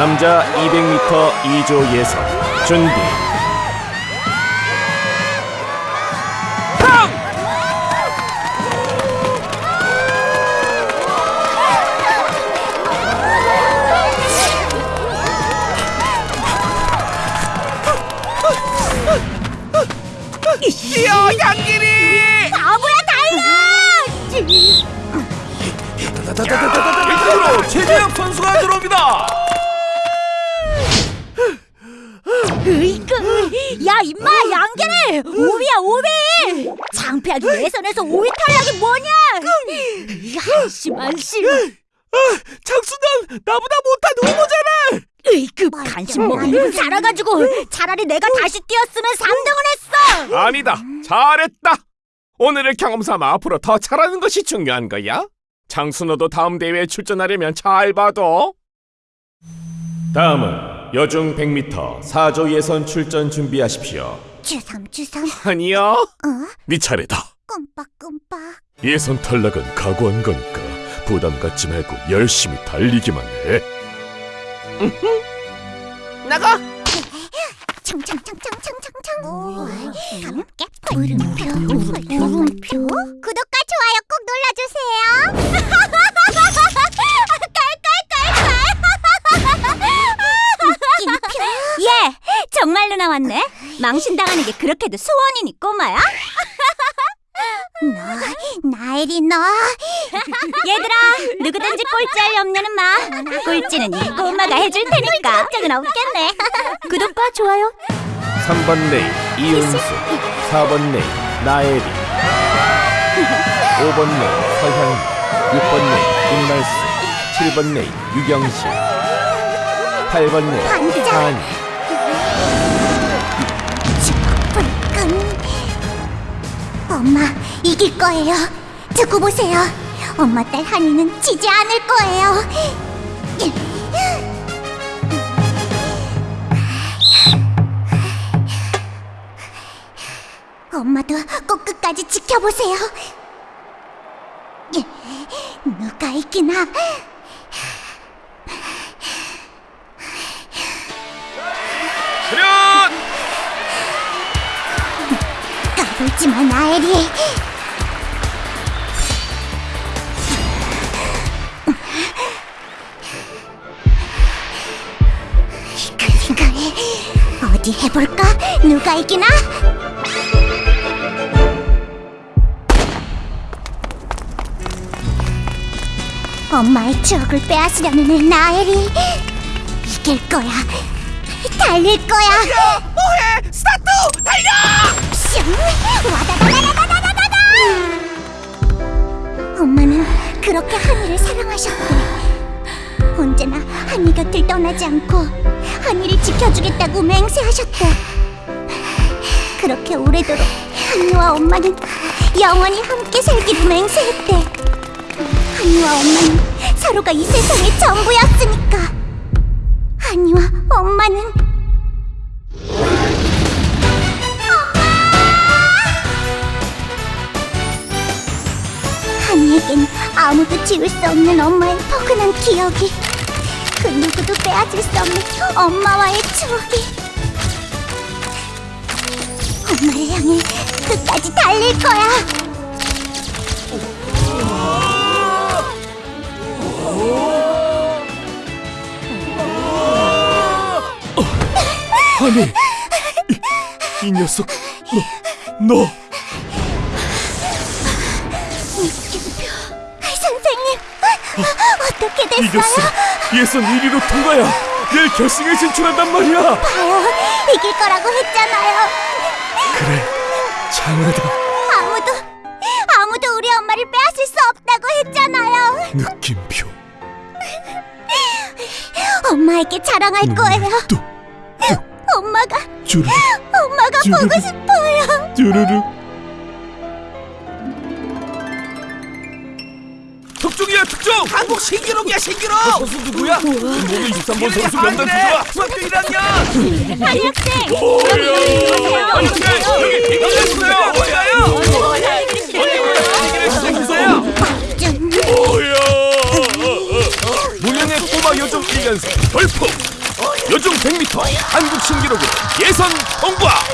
남자 200m 2조 예선 준비 으이그! 야 임마 양계래! 오비야 오비! 창피하게 예선에서 오비 탈락이 뭐냐! 한심한 심! 장수단 나보다 못한 후보잖아 으이그 간식 먹으면 살아가지고 차라리 내가 다시 뛰었으면 3등을 했어! 아니다 잘했다 오늘을 경험 삼아 앞으로 더 잘하는 것이 중요한 거야 장순호도 다음 대회에 출전하려면 잘 봐도 다음은 여중 100m 4조 예선 출전 준비하십시오. 주섬 주섬. 아니야 어? 네 차례다. 꼼빡꼼빡. 예선 탈락은 각오한 거니까 부담 갖지 말고 열심히 달리기만 해. 나가. 청청청청청청청 함께 물음표 물음표 구독과 망신당하는 게 그렇게도 소원이니 꼬마야? 너 나혜리 너. 얘들아 누구든지 꼴찌할 염려는 마. 꼴찌는 이 꼬마가 해줄 테니까. 걱정은 없겠네. 구독과 좋아요. 3번 레인 이은수 4번 레인 나혜리 5번 레인 서향이. 6번 레인 김날수. 7번 레인 유경실 8번 레이 반장. 한이 엄마 이길 거예요. 두고 보세요. 엄마 딸 한이는 지지 않을 거예요. 엄마도 꼭 끝까지 지켜보세요. 누가 이기나 까불지 마 나엘이. 그래 어디 해볼까? 누가 이기나? 엄마의 추억을 빼앗으려는 애 나엘이 이길 거야. 달릴 거야. 뭐해? 스타트! 달려 그렇게 한이를 사랑하셨대. 언제나 한이 곁을 떠나지 않고 한이를 지켜주겠다고 맹세하셨대. 그렇게 오래도록 한이와 엄마는 영원히 함께 살기로 맹세했대. 한이와 엄마는 서로가 이 세상의 전부였으니까. 한이와 엄마는 한이에겐 아무도 지울 수 없는 엄마의 포근한 기억이. 그 누구도 빼앗을 수 없는 엄마와의 추억이. 엄마를 향해 끝까지 달릴 거야. 아니 이, 이 녀석 너, 너 어떻게 됐어요? 이겼어 예선 1위로 통과야 내일 결승에 진출한단 말이야. 봐요 이길 거라고 했잖아요. 그래 장하다. 아무도 아무도 우리 엄마를 빼앗을 수 없다고 했잖아요. 느낌표. 엄마에게 자랑할 거예요. 또 엄마가 주르륵 엄마가 주르륵. 보고 싶어요. 주르륵 특종이야 특종 한국 신기록이야 신기록 선수 누구야? 모두 23번 선수 명단 주자 중학교 1학년 한이 학생 오야 여기 이겼어요 뭐야요? 좀 오야 무명 4명의 꼬마 요정 1년생 돌풍 요정 100m 한국 신기록으로 예선 통과